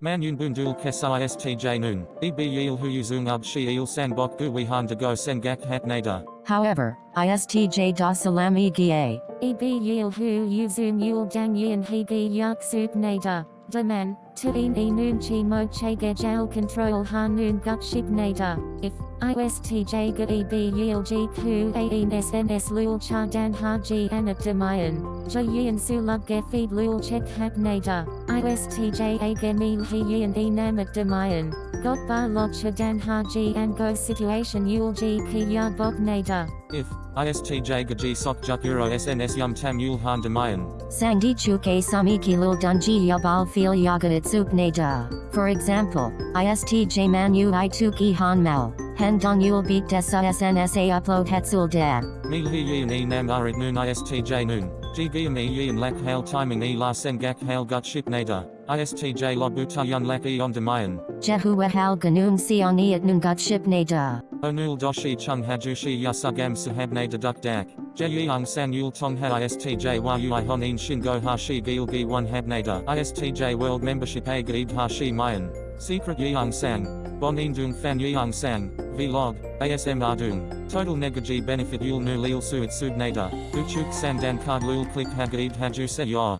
Man yun bundul kesa istj nun. Eb yil hu yuzung ub shi il sang bok gu wihan de go sengak hat nada. However, ISTJ da salami gie. EB yil hu uzum yul dang yin higi yak sup nada. Daman, tuin e noon chi mo chege jail control ha noon gut ship nada. If ISTJ ga EB yil g ku ain sns lul cha dan ha g anat demayan. Ja yin su lub ge feed lul check hap nada. ISTJ a ge mil he yin e namat demayan. Got ba log cha dan ha g and go situation yul g ki ya bok nada. If istj gaji sok juk euro sns yum tam yul han demayan. Sangdi chuke samiki lul dunji yabal feel yagat sup nada. For example, ISTJ manu i tuki han mal. Hen don yul beat desa snsa upload hetsul dab. Mil hi yin e nam arit noon istj noon. G giam e yin lak hail timing e la sengak hail gut ship nada. ISTJ lo buta yun lak e on demayan. Jehu hal ganun sioni at nungut ship nada. Onul doshi chung hajushi yasugam sahab nada duk dak. Jeyang san yul tong ha istj yu i honin shingo hashi gil gi one hab nada. ISTJ world membership a gaib hashi mayan. Secret Yeong Sang, Bon Dung Fan Yeong Sang, Vlog, ASM Ardung, Total Negaji Benefit Yul Nu Lil Suit Sub Nada, Uchuk Sandan Card Lul Click Hagaib Haju Se Yor.